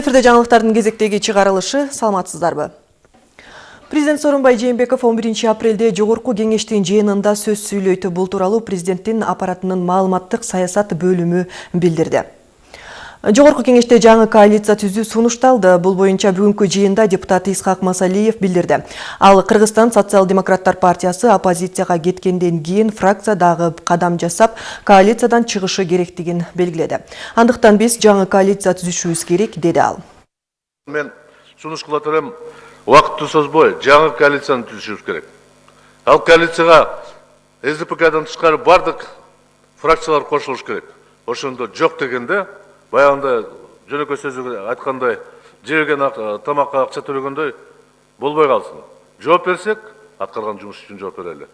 эфирде жаңылыктардын кезектеги чыгарылышы саламатсыздарбы? Президент сооронбай жээнбеков 11 апрелде жогорку кеңештин жыйынында сөз сүйлөйт бул тууралуу президенттин аппаратынын маалыматтык саясат бөлүмү билдирди. Жогорку кеңеште жаңы коалиция түзүү сунушталды. Бул боюнча бүгүнкү жыйында депутат исхак масалиев билдирди ал кыргызстан социал демократтар партиясы оппозицияга кеткенден кийин фракция дагы кадам жасап коалициядан чыгышы керектигин белгиледи андыктан биз жаңы коалиция түзүшүбүз керек деди ал. Мен сунуш кылат элем убакытты созбой жаңы коалицияны түзүшүбүз керек. Ал коалицияга сдпкдан тышкары баардык фракциялар кошулуш керек. Ошондо жок дегенде баягында жөнөкөй сөзү айткандай жебеген тамакка акча төлөгөндөй болбой калсын. Жооп берсек аткарган жумуш үчүн жооп берели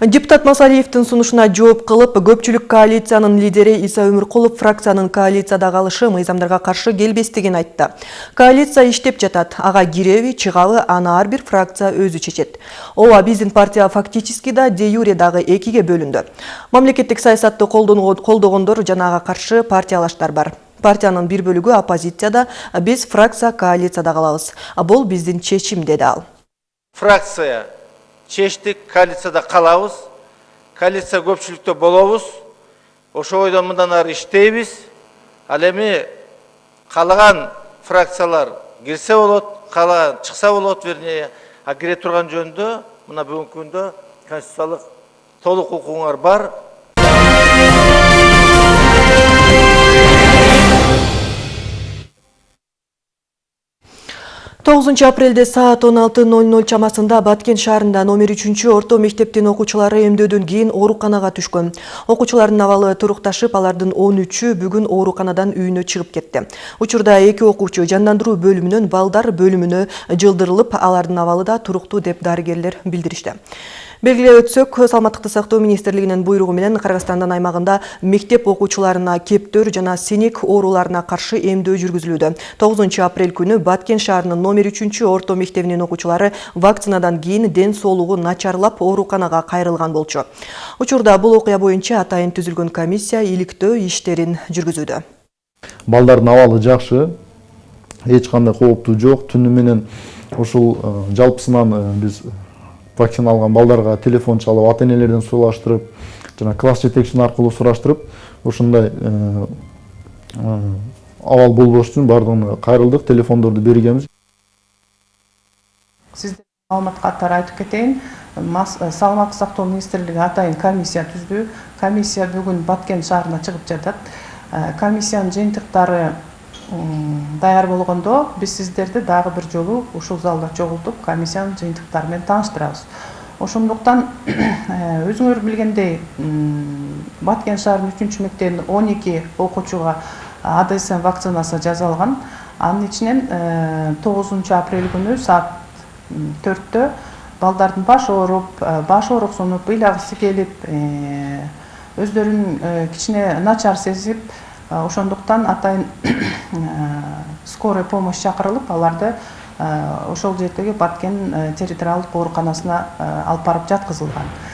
депутат масалиевдин сунушуна жооп кылып көпчүлүк коалициянын лидери иса өмүркулов фракциянын коалицияда калышы мыйзамдарга каршы келбестигин айтты. Коалиция иштеп жатат. Ага киреби чыгабы аны ар бир фракция өзү чечет. Ооба биздин партия фактически да де юре дагы экиге бөлүндү. Мамлекеттик саясатты колдогондор жана ага каршы партиялаштар бар. Партиянын бир бөлүгү оппозицияда биз фракция коалицияда калабыз бул биздин чечим деди ал. Фракция чечтик коалицияда калабыз коалиция көпчүлүктө болобуз ошол бойдон мындан ары иштейбиз. Ал эми каалаган фракциялар кирсе болот каалаган чыкса болот вернее а кире турган жөнүндө мына бүгүнкү күндө конституциялык толук укугуңар бар. 9 апрелде саат 16.00 чамасында Баткен шаарында номер 3 орто мектептин окуучулары эмдөөдөн кийин ооруканага түшкөн. Окуучулардын абалы турукташып, алардын 13-ү бүгүн ооруканадан үйүнө чыгып кетти. Учурда эки окуучу жандандыруу бөлүмүнөн балдар бөлүмүнө жылдырылып, алардын абалы да туруктуу деп дарыгерлер билдиришти. Белгилеп өтсөк саламаттыкты сактоо министрлигинин буйругу менен кыргызстандын аймагында мектеп окуучуларына кептөр жана синек ооруларына каршы эмдөө жүргүзүлүүдө тогузунчу апрель күнү баткен шаарынын номер үчүнчү орто мектебинин окуучулары вакцинадан кийин ден соолугу начарлап ооруканага кайрылган болчу. Учурда бул окуя боюнча атайын түзүлгөн комиссия иликтөө иштерин жүргүзүүдө балдардын абалы жакшы эч кандай кооптуу жок түнү менен жалпысынан биз вакцина алган балдарга телефон чалып ата энелерден сураштырып жана класс жетекчисин аркылуу сураштырып ушундай абал болбош үчүн баардыгына кайрылдык телефондорду бергенбиз. Сиздерге маалымат катары айтып кетейин саламаттык сактоо министрлиги атайын комиссия түздү. Комиссия бүгүн баткен шаарына чыгып жатат. Комиссиянын жыйынтыктары даяр болгондо биз сиздерди дагы бир жолу ушул залда чогултуп комиссиянын жыйынтыктары менен тааныштырабыз. Ошондуктан өзүңөр билгендей баткен шаарынын үчүнчү мектебинин он эки окуучуга адсм вакцинасы жасалган анын ичинен тогузунчу апрель күнү саат төрттө балдардын башы ооруп баш ооруксунуп ыйлагысы келип өздөрүн кичине начар сезип ошондуктан атайын скорый помощь чакырылып аларды ошол жердеги баткен территориалдык ооруканасына алып барып жаткызылган.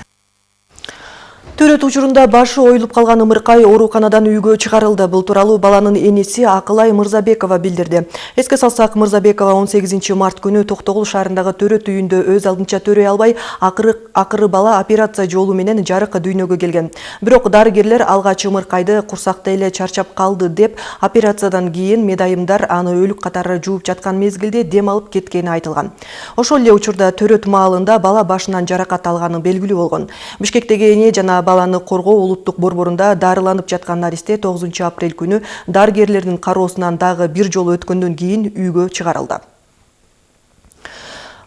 Төрөт учурунда башы оюлуп калган ымыркай ооруканадан үйгө чыгарылды бул тууралуу баланын эниси акылай мырзабекова билдирди эске салсак мырзабекова 18 март күнү токтогул шаарындагы төрөт үйүндө өз алдынча төрөй албай акыры бала операция жолу менен жарык дүйнөгө келген. Бирок дарыгерлер алгач ымыркайды курсакта эле чарчап калды деп операциядан кийин медайымдар аны өлүк катары жууп жаткан мезгилде дем алып кеткени айтылган. Ошол эле учурда төрөт маалында бала башынан жаракат алганы белгилүү болгон. Бишкектеги эне жана баланы коргоо улуттук борборунда дарыланып жаткан наристе 9 апрель күнү дарыгерлердин кароосунан дагы бир жолу өткөндөн кийин үйгө чыгарылды.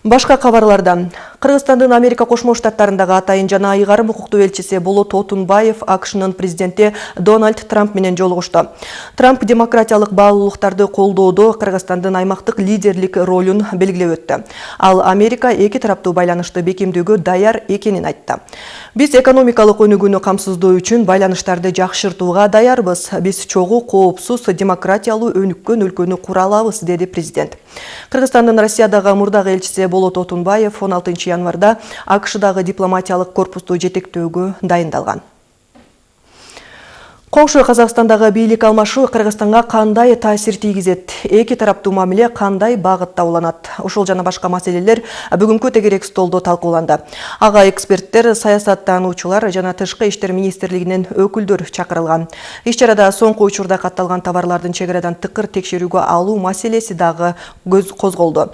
Башка кабарлардан кыргызстандын америка кошмо штаттарындагы атайын жана айгарым укуктуу элчиси болот отунбаев акшнын президенти дональд трамп менен жолугушту. Трамп демократиялык баалуулуктарды колдоодо кыргызстандын аймактык лидерлик ролун белгилеп өттү. Ал америка эки тараптуу байланышты бекемдөөгө даяр экенин айтты. Биз экономикалык өнүгүүнү камсыздоо үчүн байланыштарды жакшыртууга даярбыз. Биз чогуу коопсуз демократиялуу өнүккөн өлкөнү кура алабыз деди президент. Кыргызстандын россиядагы мурдагы элчиси болот отунбаев 16 январда акшдагы дипломатиялык корпусту жетектөөгө дайындалган Коңшу Казакстандагы бийлик алмашуу Кыргызстанга кандай таасир тийгизет? Эки тараптуу мамиле кандай багытта уланат? Ушул жана башка маселелер бүгүнкү тегерек столдо талкууланды. Ага эксперттер, саясаттануучулар жана тышкы иштер министрлигинин өкүлдөр чакырылган. Иш чарада соңку учурда катталган товарлардын чек тыкыр текшерүүгө алуу маселеси көз козголду.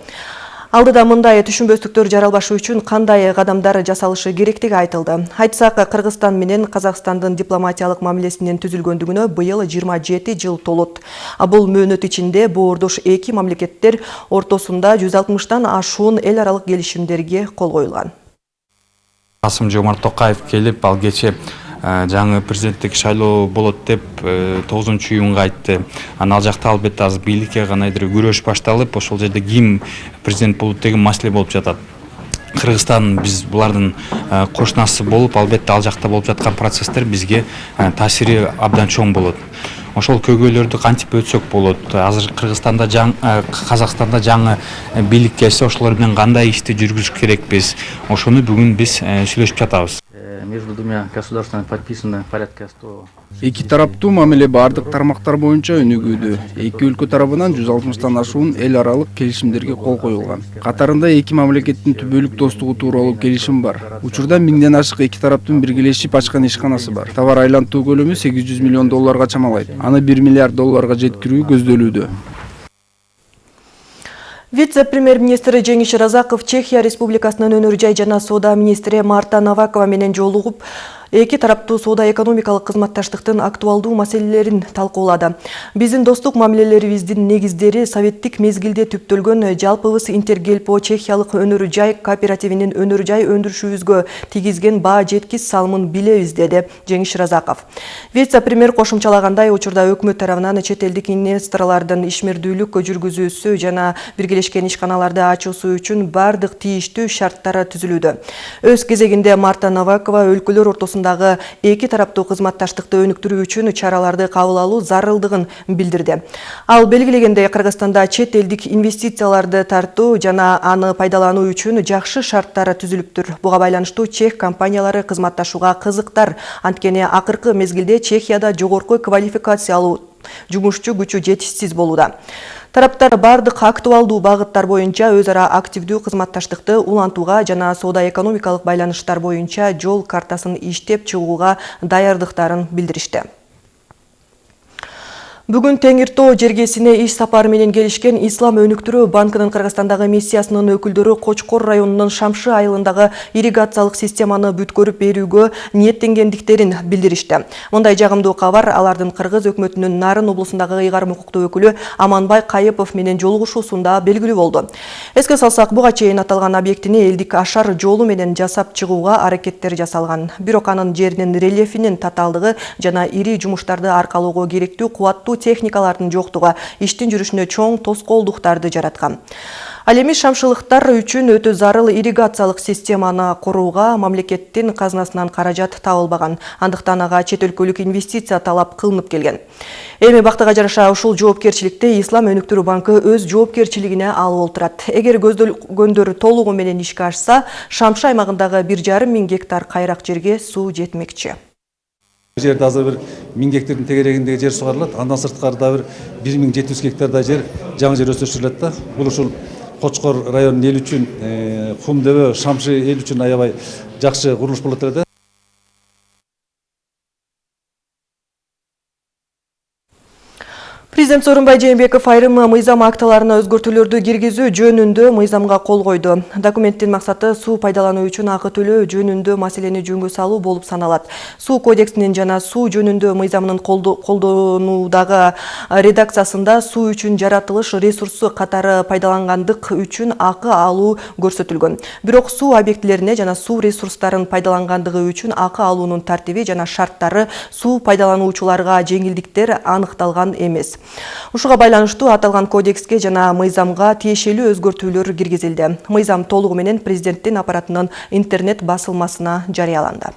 Алдыда мындай түшүнбөстүктөр жаралбашы үчүн кандай кадамдар жасалышы керектиги айтылды. Айтсак, Кыргызстан менен Казакстандын дипломатиялык мамилесинин түзүлгөндүгүнө быйыл 27 жыл толот. Бул мөөнөт ичинде боордош эки мамлекеттер ортосунда 160тан ашуун эл аралык келишимдерге кол коюлган. Касым Жомарт Токаев келип, ал кече жаңы президенттик шайлоо болот деп тогузунчу июнга айтты. Анан ал жакта албетте азыр бийликке кандайдыр күрөш башталып ошол жерде ким президент болот деген маселе болуп жатат. Кыргызстан биз булардын кошунасы болуп албетте ал жакта болуп жаткан процесстер бизге таасири абдан чоң болот. Ошол көйгөйлөрдү кантип өтсөк болот? Азыр кыргызстанда казакстанда жаңы бийлик келсе ошолор менен кандай ишти жүргүзүш керекпиз? Ошону бүгүн биз сүйлөшүп жатабыз между двумя государствами подписано порядка 100 эки тараптуу мамиле баардык тармактар боюнча өнүгүүдө. Эки өлкө тарабынан жүз алтымыштан ашуун эл аралык келишимдерге кол коюлган. Катарында эки мамлекеттин түбөлүк достугу тууралуу келишим бар. Учурда миңден ашык эки тараптын биргелешип ачкан ишканасы бар. Товар айлантуу көлөмү сегиз жүз миллион долларга чамалайт. Аны бир миллиард долларга жеткирүү көздөлүүдө Вице-премьер-министр Жеңиш Разаков Чехия Республикасынын өнөр жай жана соода министри Марта Навакова менен жолугуп эки тараптуу соода экономикалык кызматташтыктын актуалдуу маселелерин талкуулады. Биздин достук мамилелерибиздин негиздери советтик мезгилде түптөлгөн жалпыбыз интергельпо чехиялык өнөр жай кооперативинин өнөр жай өндүрүшүбүзгө тийгизген баа жеткис салымын билебиз деди жеңиш разаков. Вице премьер кошумчалагандай учурда өкмөт тарабынан чет элдик инвесторлордун ишмердүүлүк жүргүзүүсү жана биргелешкен ишканаларды ачуусу үчүн баардык тийиштүү шарттар түзүлүүдө. Өз кезегинде марта новакова өлкөлөр ортосунда арасындагы эки тараптуу кызматташтыкты өнүктүрүү үчүн чараларды кабыл алуу зарылдыгын билдирди ал белгилегендей кыргызстанда чет элдик инвестицияларды тартуу жана аны пайдалануу үчүн жакшы шарттар түзүлүптүр буга байланыштуу чех компаниялары кызматташууга кызыктар анткени акыркы мезгилде чехияда жогорку квалификациялуу жумушчу күчү жетишсиз болууда тараптар бардык актуалдуу багыттар боюнча өз ара активдүү кызматташтыкты улантууга жана соода экономикалык байланыштар боюнча жол картасын иштеп чыгууга даярдыктарын билдиришти. Бүгүн Теңир Тоо жергесине иш сапары менен келишкен Ислам өнүктүрүү банкынын Кыргызстандагы миссиясынын өкүлдөрү Кочкор районунун Шамшы айылындагы ирригациялык системаны бүткөрүп берүүгө ниеттенгендиктерин билдиришти. Мындай жагымдуу кабар алардын Кыргыз өкмөтүнүн Нарын облусундагы ыйгарым укуктуу өкүлү Аманбай Кайыпов менен жолугушуусунда белгилүү болду. Эске салсак, буга чейин аталган объектини элдик ашар жолу менен жасап чыгууга аракеттер жасалган. Бирок анын жеринин рельефинин татаалдыгы жана ири жумуштарды аркалоого керектүү кубаттуу техникалардын жоктугу иштин жүрүшүнө чоң тоскоолдуктарды жараткан ал эми шамшылыктар үчүн өтө зарыл ирригациялык системаны курууга мамлекеттин казынасынан каражат табылбаган андыктан ага чет өлкөлүк инвестиция талап кылынып келген. Эми бактыга жараша ушул жоопкерчиликти ислам өнүктүрүү банкы өз жоопкерчилигине алып отурат эгер көздөлгөндөр толугу менен ишке ашса шамшы аймагындагы бир жарым миң гектар кайрак жерге суу жетмекчи. Жерде азыр бир миң гектардың тегерегиндеги жер сугарылат андан сырткары дагы бир бир миң жети жүз гектардай жер жаңы жер өстүрүлөт да бул ушул кочкор районунун эли үчүн кум дөбө шамшы эл үчүн аябай жакшы курулуш болот эле да Президент Сооронбай Жээнбеков айрым мыйзам актыларына өзгөртүүлөрдү киргизүү жөнүндө мыйзамга кол койду. Документтин максаты суу пайдалануу үчүн акы төлөө жөнүндө маселени жөнгө салуу болуп саналат. Суу кодексинин жана суу жөнүндө мыйзамынын колдонуудагы редакциясында суу үчүн жаратылыш ресурсу катары пайдалангандык үчүн акы алуу көрсөтүлгөн. Бирок суу объектилерине жана суу ресурстарын пайдалангандыгы үчүн акы алуунун тартиби жана шарттары суу пайдалануучуларга жеңилдиктер аныкталган эмес. Ушуга байланыштуу аталган кодекске жана мыйзамга тиешелүү өзгөртүүлөр киргизилди. Мыйзам толугу менен президенттин аппаратынын интернет басылмасына жарыяланды.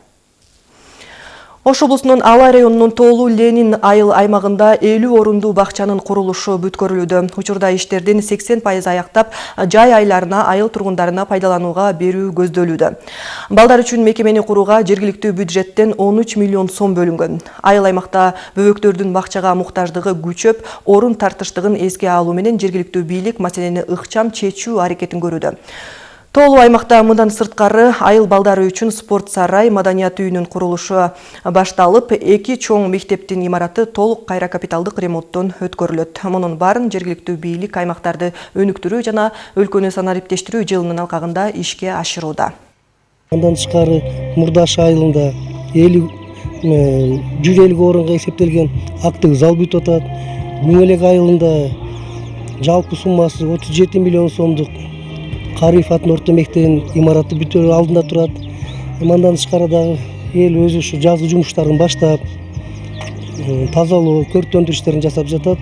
Ош облусунун Алай районунун Тоолуу Ленин айыл аймагында 50 орундуу бакчанын курулушу бүткөрүлүүдө. Учурда иштердин 80% аяктап, жай айларына айыл тургундарына пайдаланууга берүү көздөлүүдө. Балдар үчүн мекемени курууга жергиликтүү бюджеттен 13 миллион сом бөлүнгөн. Айыл аймакта бөбөктөрдүн бакчага муктаждыгы күчөп, орун тартыштыгын эске алуу менен жергиликтүү бийлик маселени ыкчам чечүү аракетин көрүүдө. Тоолуу аймакта мындан сырткары айыл балдары үчүн спорт сарай, маданият үйүнүн курулушу башталып, эки чоң мектептин имараты толук кайра капиталдык ремонттон өткөрүлөт. Мунун баарын жергиликтүү бийлик аймактарды өнүктүрүү жана өлкөнү санариптештирүү жылынын алкагында ишке ашырууда. Андан тышкары Мурдаш айылында 50 150 орунга эсептелген актык зал атат. Айылында жалпы суммасы 37 миллион сомдук Кариев атынын орто мектебинин имараты бүтөр алдында турат. Мындан тышкары дагы эл өзү ушу жазгы жумуштарын баштап, тазалоо, көрктөндүрүү иштерин жасап жатат.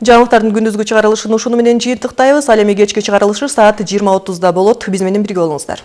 Жаңылыктардын күндүзгү чыгарылышын ушуну менен жыйынтыктайбыз. Ал эми кечки чыгарылышы саат 20:30да болот. Биз менен бирге болуңуздар.